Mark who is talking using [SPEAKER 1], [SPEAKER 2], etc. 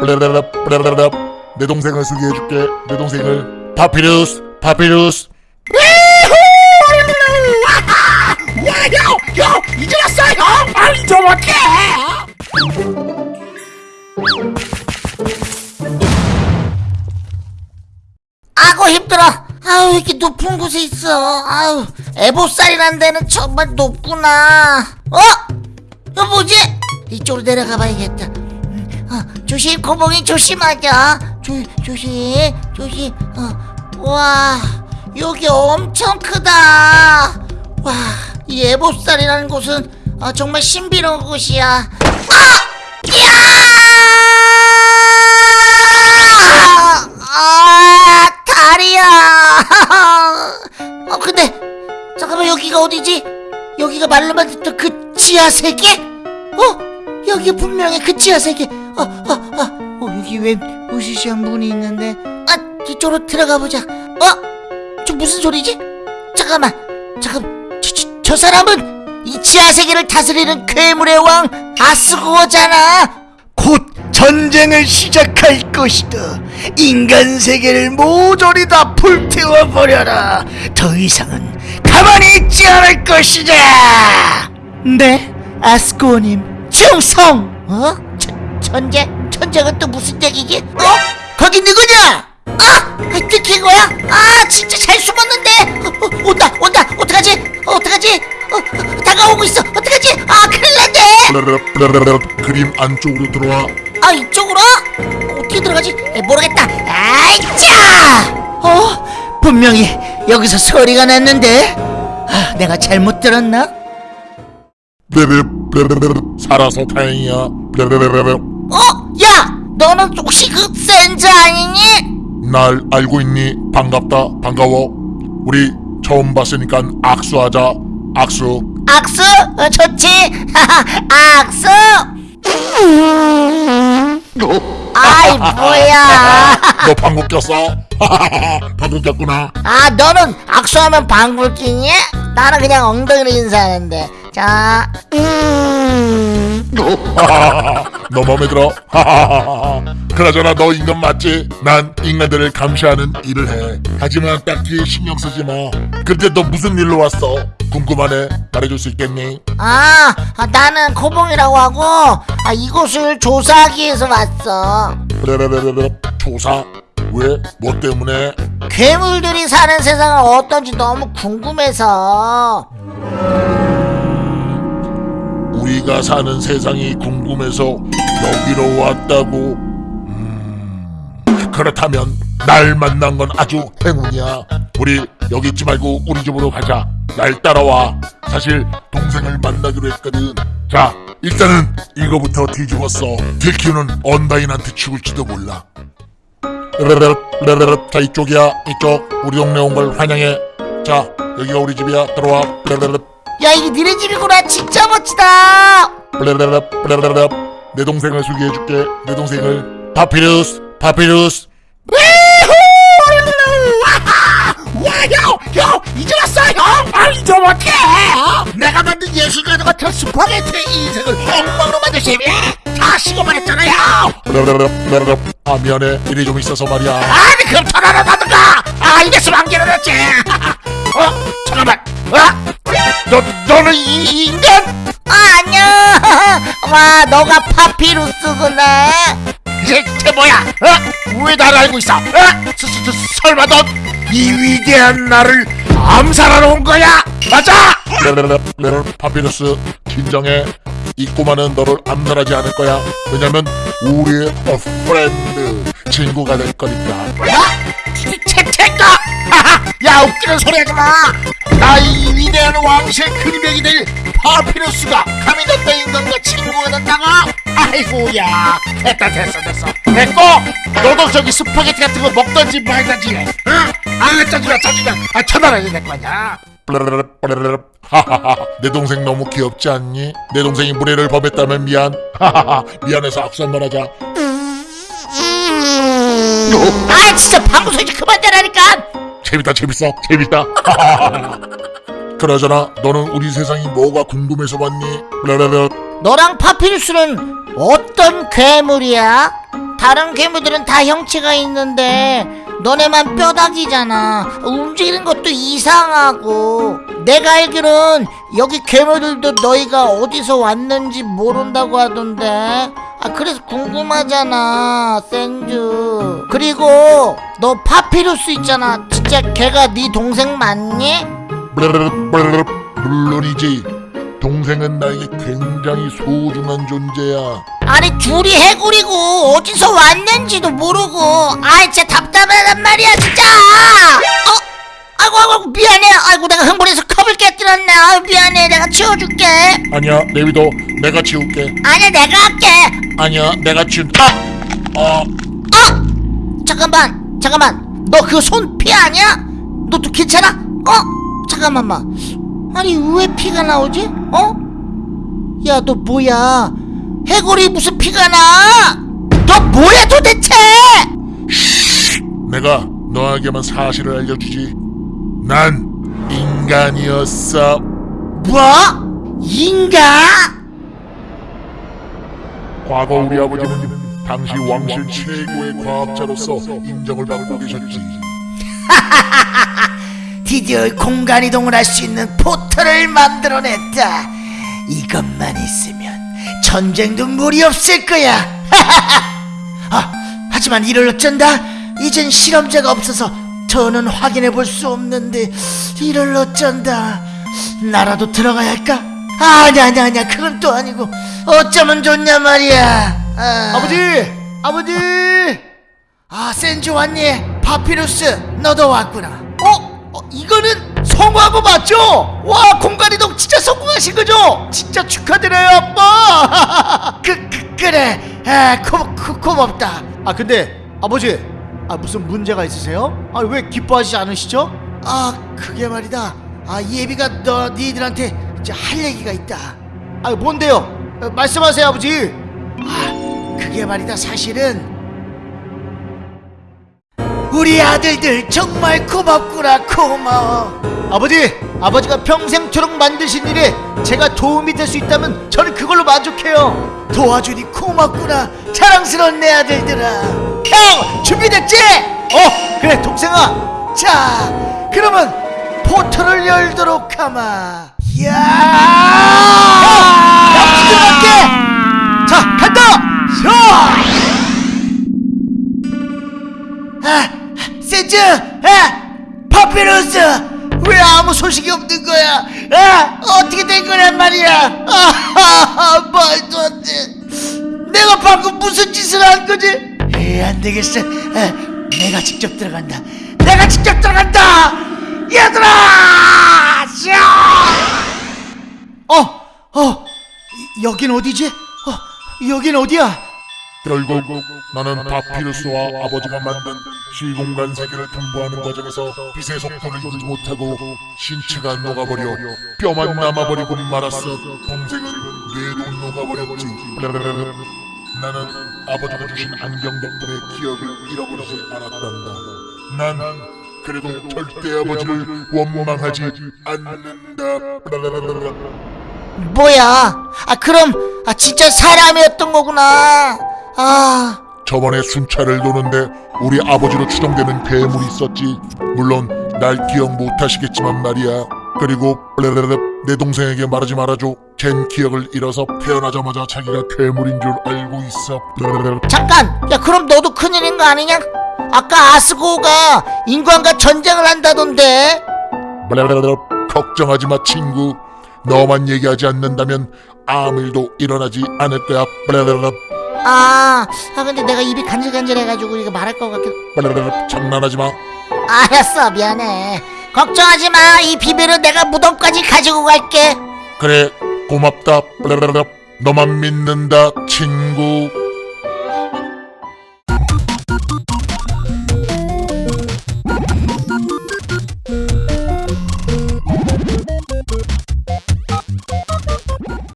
[SPEAKER 1] 블레르르 블레르르 내 동생을 소개해줄게 내 동생을 파피루스 파피루스
[SPEAKER 2] 와형 형 왔어 형좀 어떡해 아고 힘들어 아우 이렇게 높은 곳에 있어 아우 에보살이라는 데는 정말 높구나 어? 이거 뭐지? 이쪽으로 내려가 봐야겠다 조심 고봉이 조심하자 조, 조심 조심 어. 와 여기 엄청 크다 와이 에보살이라는 곳은 어, 정말 신비로운 곳이야 아! 야! 아, 다리야. 어, 근데 잠깐만 여기가 어디지? 여기가 말로만 듣던 그 지하 세계? 어, 여기 분명히 그 지하 세계. 어, 어, 어, 어 여기 왜 우시시한 문이 있는데? 아, 이쪽으로 들어가 보자. 어, 저 무슨 소리지? 잠깐만, 잠깐, 저, 저, 저 사람은 이 지하 세계를 다스리는 괴물의 왕 아스고잖아.
[SPEAKER 3] 곧 전쟁을 시작할 것이다. 인간 세계를 모조리 다 불태워 버려라. 더 이상은 가만히 있지 않을 것이다. 네, 아스코님 충성.
[SPEAKER 2] 어? 천, 천재? 천재가 또 무슨 얘기지? 어? 거기 누구냐? 아! 아, 들킨 거야? 아, 진짜 잘 숨었는데! 어, 어, 온다, 온다! 어떡하지? 어, 어떡하지? 어, 어, 다가오고 있어! 어떡하지? 아, 큰일 났네!
[SPEAKER 1] 블레르르 그림 안쪽으로 들어와
[SPEAKER 2] 아, 이쪽으로? 어떻게 들어가지? 에, 모르겠다! 아이, 짜!
[SPEAKER 3] 어, 분명히 여기서 소리가 났는데 아, 내가 잘못 들었나?
[SPEAKER 1] 살아서 다행이야
[SPEAKER 2] 어? 야! 너는 혹시 그 센즈 아니니?
[SPEAKER 1] 날 알고 있니 반갑다 반가워 우리 처음 봤으니까 악수하자 악수
[SPEAKER 2] 악수? 어, 좋지? 악수? 아이 뭐야
[SPEAKER 1] 너 방구 꼈어? 방구 꼈구나
[SPEAKER 2] 아 너는 악수하면 방귀 끼니? 나는 그냥 엉덩이로 인사하는데 자 음.
[SPEAKER 1] 너 맘에 들어? 그나저나 너 인간 맞지? 난 인간들을 감시하는 일을 해 하지만 딱히 신경 쓰지 마 근데 너 무슨 일로 왔어? 궁금하네 말해줄 수 있겠니?
[SPEAKER 2] 아, 아, 나는 코봉이라고 하고 아, 이곳을 조사하기 위해서 왔어
[SPEAKER 1] 블레레레레레 조사? 왜? 뭐 때문에?
[SPEAKER 2] 괴물들이 사는 세상은 어떤지 너무 궁금해서
[SPEAKER 1] 우리가 사는 세상이 궁금해서 여기로 왔다고. 음... 그렇다면 날 만난 건 아주 행운이야. 우리 여기 있지 말고 우리 집으로 가자. 날 따라와. 사실 동생을 만나기로 했거든. 자 일단은 이거부터 뒤집어써. 들키면은 언다인한테 죽을지도 몰라. 르르르 르르르 자 이쪽이야. 이쪽. 우리 동네 온 걸 환영해. 자 여기가 우리 집이야. 들어와. 르르르
[SPEAKER 2] 야 이게 니네 집이구나. 진짜 멋지다.
[SPEAKER 1] 블레르르 블레르르 내 동생을 소개해줄게. 내 동생을 파피루스 파피루스.
[SPEAKER 2] 와 형 형 이제 왔어 형. 빨리 좀 어떡해? 내가 만든 예술가들 같은 스파게티의 인생을 엉망으로 셈이야. 다 식어버렸잖아요
[SPEAKER 1] 블레르르 블레르르 아 미안해. 일이 좀 있어서 말이야.
[SPEAKER 2] 아니 그럼 전화를 받든가. 아 이랬으면 안 기다렸지. 어? 잠깐만. 어? 너, 너는 이, 이 인간? 아 안녕 와 너가 파피루스구나. 쟤 뭐야? 어? 왜 나를 알고 있어? 어? 서, 서, 서, 설마 넌 이 위대한 나를 암살하러 온 거야? 맞아?
[SPEAKER 1] 블레르르 블레르르 파피루스 진정해. 이 꼬마는 너를 암살하지 않을 거야. 왜냐면 우리의 어 프렌드 친구가 될 거니까.
[SPEAKER 2] 뭐? 채채가 야 웃기는 소리 하지 마 나이 위대한 왕실 그림백이 될 파피루스가 감히 너과 인간과 친구가 된다고 아이고야. 됐다 됐어 됐어. 됐고 너도 저기 스파게티 같은 거 먹던지 말던지 응? 아 짜증나 짜증나 아 쳐다라야 될 거냐?
[SPEAKER 1] 블레르르 블레르르 하하하. 내 동생 너무 귀엽지 않니? 내 동생이 무례를 범했다면 미안. 하하하. 미안해서 악수 한번 하자.
[SPEAKER 2] 아 진짜 방구 소리 좀 그만 내라니까
[SPEAKER 1] 재밌다 재밌어 재밌다 그러잖아 너는 우리 세상이 뭐가 궁금해서 왔니? 블레르르
[SPEAKER 2] 너랑 파피루스는 어떤 괴물이야? 다른 괴물들은 다 형체가 있는데 너네만 뼈다귀잖아 움직이는 것도 이상하고 내가 알기론 여기 괴물들도 너희가 어디서 왔는지 모른다고 하던데 아 그래서 궁금하잖아 생주 그리고 너 파피루스 있잖아 진짜 걔가 네 동생 맞니?
[SPEAKER 1] 물론이지. 동생은 나에게 굉장히 소중한 존재야.
[SPEAKER 2] 아니 둘이 해구리고 어디서 왔는지도 모르고 아이 진짜 답답하단 말이야 진짜 어? 아이고 아이고 미안해 아이고 내가 흥분해서 컵을 깨뜨렸네 아유 미안해 내가 치워줄게
[SPEAKER 1] 아니야, 내비도 내가 치울게.
[SPEAKER 2] 아니야 내가 할게
[SPEAKER 1] 아니야, 내가 치운. 아, 어,
[SPEAKER 2] 어? 잠깐만 잠깐만 너 그 손 피 아니야? 너 또 괜찮아? 어? 잠깐만만 아니 왜 피가 나오지? 어? 야 너 뭐야 해골이 무슨 피가 나? 너 뭐야 도대체?
[SPEAKER 1] 내가 너에게만 사실을 알려주지. 난 인간이었어.
[SPEAKER 2] 뭐? 인간?
[SPEAKER 1] 과거 우리 아버지는 당시 왕실 최고의 과학자로서 인정을 받고 계셨지.
[SPEAKER 3] 드디어 공간 이동을 할 수 있는 포털을 만들어냈다. 이것만 있으면 전쟁도 무리 없을 거야. 아, 하지만 이를 어쩐다. 이젠 실험자가 없어서 저는 확인해 볼 수 없는데 이를 어쩐다. 나라도 들어가야 할까? 아니야 아니야 아니야 그건 또 아니고 어쩌면 좋냐 말이야. 아.
[SPEAKER 4] 아버지! 아버지!
[SPEAKER 3] 아 센주 왔니? 파피루스 너도 왔구나.
[SPEAKER 4] 어? 어, 이거는 성공한 거 맞죠? 와 공간이동 진짜 성공하신 거죠? 진짜 축하드려요 아빠
[SPEAKER 3] 그, 그 그래 아 고, 고, 고맙다
[SPEAKER 4] 아 근데 아버지 아 무슨 문제가 있으세요? 아 왜 기뻐하시지 않으시죠?
[SPEAKER 3] 아 그게 말이다 아 예비가 너 니들한테 이제 할 얘기가 있다
[SPEAKER 4] 아 뭔데요? 어, 말씀하세요 아버지
[SPEAKER 3] 아 그게 말이다 사실은 우리 아들들 정말 고맙구나 고마워
[SPEAKER 4] 아버지 아버지가 평생토록 만드신 일에 제가 도움이 될 수 있다면 저는 그걸로 만족해요.
[SPEAKER 3] 도와주니 고맙구나 자랑스러운 내 아들들아.
[SPEAKER 4] 형 준비됐지? 어 그래 동생아.
[SPEAKER 3] 자 그러면 포털을 열도록 하마. 야!
[SPEAKER 4] 나 들어갈게. 자 간다! 자
[SPEAKER 3] 아, 세즈, 아, 파피루스, 왜 아무 소식이 없는 거야? 아, 어떻게 된 거란 말이야? 아, 말도 안 돼. 내가 방금 무슨 짓을 한 거지? 에, 안 되겠어. 아, 내가 직접 들어간다. 내가 직접 들어간다. 얘들아, 샤! 어, 어, 여긴 어디지? 어, 여긴 어디야?
[SPEAKER 1] 결국 나는 파피루스와 아버지가 만든 시공간 세계를 통보하는 과정에서 빛의 속도를 이기지 못하고 신체가 녹아버려 뼈만 남아버리고 말았어. 동생은 뇌도 녹아버렸지. 나는 아버지가 주신 안경 덕분에 기억을 잃어버리지 않았단다. 난 그래도 절대 아버지를 원망하지 않는다.
[SPEAKER 2] 뭐야? 아 그럼 아 진짜 사람이었던 거구나 아
[SPEAKER 1] 저번에 순찰을 도는데 우리 아버지로 추정되는 괴물이 있었지. 물론 날 기억 못하시겠지만 말이야. 그리고 내 동생에게 말하지 말아줘. 걘 기억을 잃어서 태어나자마자 자기가 괴물인 줄 알고 있어.
[SPEAKER 2] 잠깐 야 그럼 너도 큰일인 거 아니냐 아까 아스고어가 인간과 전쟁을 한다던데
[SPEAKER 1] 걱정하지 마 친구. 너만 얘기하지 않는다면 아무 일도 일어나지 않을 거야.
[SPEAKER 2] 아, 아 근데 내가 입이 간질간질해가지고 이거 말할 것 같긴
[SPEAKER 1] 장난하지 마.
[SPEAKER 2] 알았어 미안해 걱정하지 마 이 비밀은 내가 무덤까지 가지고 갈게
[SPEAKER 1] 그래 고맙다. 너만 믿는다 친구.